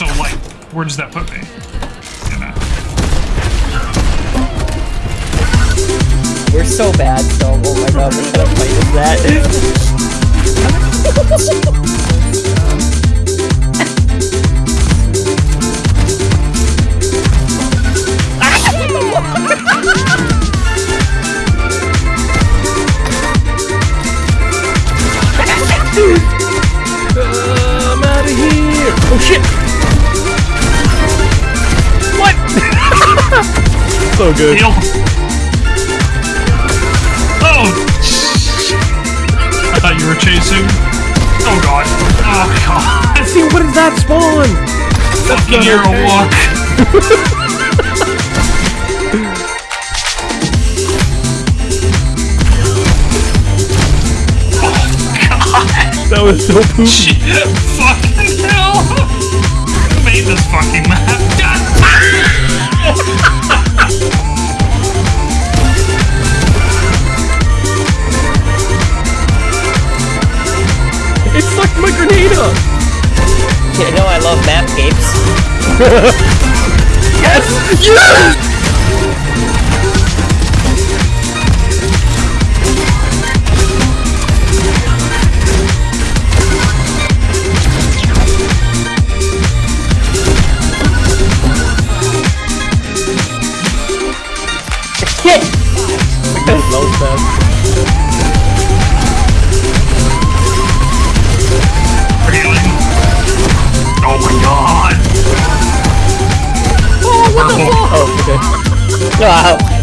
So, like, where does that put me? You know. We're so bad, so oh my god, what kind of fight is that? I'm out of here! Oh shit! What? so good. Heal. Oh! I thought you were chasing. Oh god. Oh god. See, what is that spawn? Fucking hero walk. Oh, god. that was so poopy. Shit. Fucking hell. Who made this fucking map? It sucked my grenade up! You know I love mapcapes. Yes! Yes! Hit! Low step. Healing. Oh my god. Oh, Purple. okay. Wow.